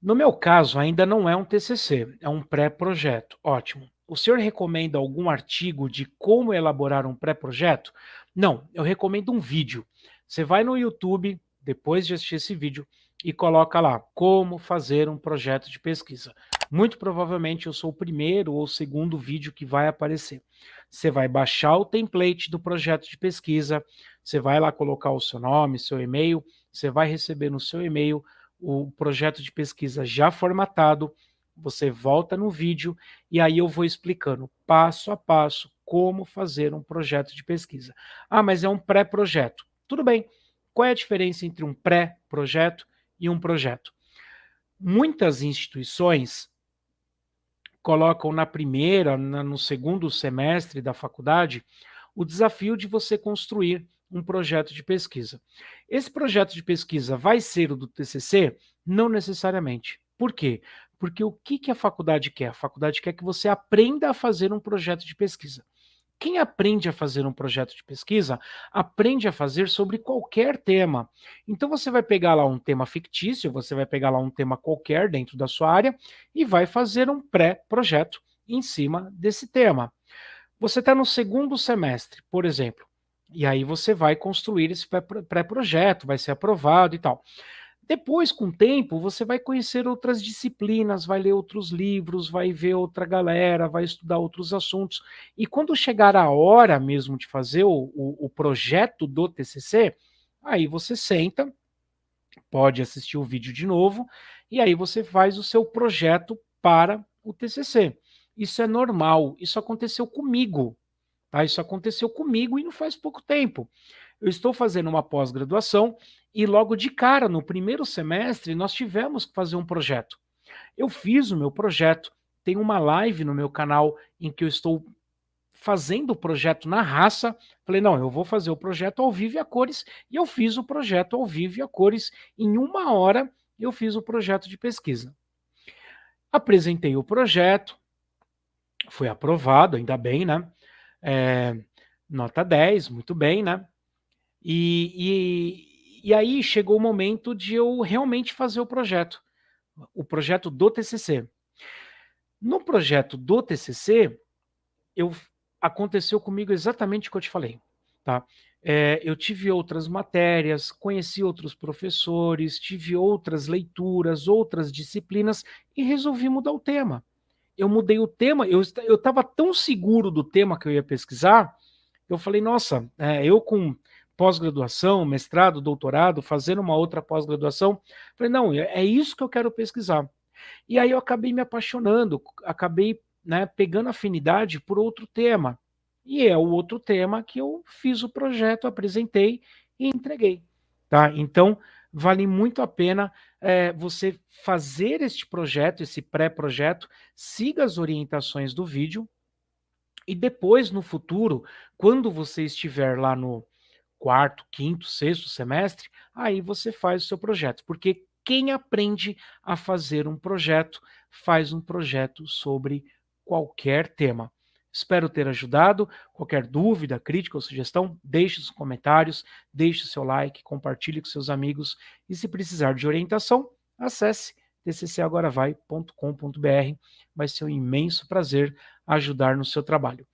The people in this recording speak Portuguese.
No meu caso, ainda não é um TCC, é um pré-projeto. Ótimo. O senhor recomenda algum artigo de como elaborar um pré-projeto? Não, eu recomendo um vídeo. Você vai no YouTube, depois de assistir esse vídeo, e coloca lá, como fazer um projeto de pesquisa. Muito provavelmente eu sou o primeiro ou segundo vídeo que vai aparecer. Você vai baixar o template do projeto de pesquisa, você vai lá colocar o seu nome, seu e-mail, você vai receber no seu e-mail o projeto de pesquisa já formatado, você volta no vídeo e aí eu vou explicando passo a passo como fazer um projeto de pesquisa. Ah, mas é um pré-projeto. Tudo bem. Qual é a diferença entre um pré-projeto e um projeto? Muitas instituições colocam na primeira, na, no segundo semestre da faculdade, o desafio de você construir um projeto de pesquisa. Esse projeto de pesquisa vai ser o do TCC? Não necessariamente. Por quê? Porque o que, que a faculdade quer? A faculdade quer que você aprenda a fazer um projeto de pesquisa. Quem aprende a fazer um projeto de pesquisa, aprende a fazer sobre qualquer tema. Então você vai pegar lá um tema fictício, você vai pegar lá um tema qualquer dentro da sua área e vai fazer um pré-projeto em cima desse tema. Você está no segundo semestre, por exemplo. E aí você vai construir esse pré-projeto, vai ser aprovado e tal. Depois, com o tempo, você vai conhecer outras disciplinas, vai ler outros livros, vai ver outra galera, vai estudar outros assuntos. E quando chegar a hora mesmo de fazer o, o, o projeto do TCC, aí você senta, pode assistir o vídeo de novo, e aí você faz o seu projeto para o TCC. Isso é normal, isso aconteceu comigo. Tá? Isso aconteceu comigo e não faz pouco tempo. Eu estou fazendo uma pós-graduação e logo de cara, no primeiro semestre, nós tivemos que fazer um projeto. Eu fiz o meu projeto, tem uma live no meu canal em que eu estou fazendo o projeto na raça. Falei, não, eu vou fazer o projeto ao vivo e a cores, e eu fiz o projeto ao vivo e a cores. Em uma hora, eu fiz o projeto de pesquisa. Apresentei o projeto, foi aprovado, ainda bem, né? É, nota 10, muito bem, né? E, e, e aí chegou o momento de eu realmente fazer o projeto, o projeto do TCC. No projeto do TCC, eu, aconteceu comigo exatamente o que eu te falei, tá? É, eu tive outras matérias, conheci outros professores, tive outras leituras, outras disciplinas e resolvi mudar o tema eu mudei o tema, eu estava tão seguro do tema que eu ia pesquisar, eu falei, nossa, é, eu com pós-graduação, mestrado, doutorado, fazendo uma outra pós-graduação, falei, não, é, é isso que eu quero pesquisar. E aí eu acabei me apaixonando, acabei né, pegando afinidade por outro tema. E é o outro tema que eu fiz o projeto, apresentei e entreguei. Tá? Então, vale muito a pena é, você fazer este projeto, esse pré-projeto, siga as orientações do vídeo, e depois, no futuro, quando você estiver lá no quarto, quinto, sexto semestre, aí você faz o seu projeto, porque quem aprende a fazer um projeto, faz um projeto sobre qualquer tema. Espero ter ajudado. Qualquer dúvida, crítica ou sugestão, deixe os comentários, deixe o seu like, compartilhe com seus amigos e se precisar de orientação, acesse tccagoravai.com.br. Vai ser um imenso prazer ajudar no seu trabalho.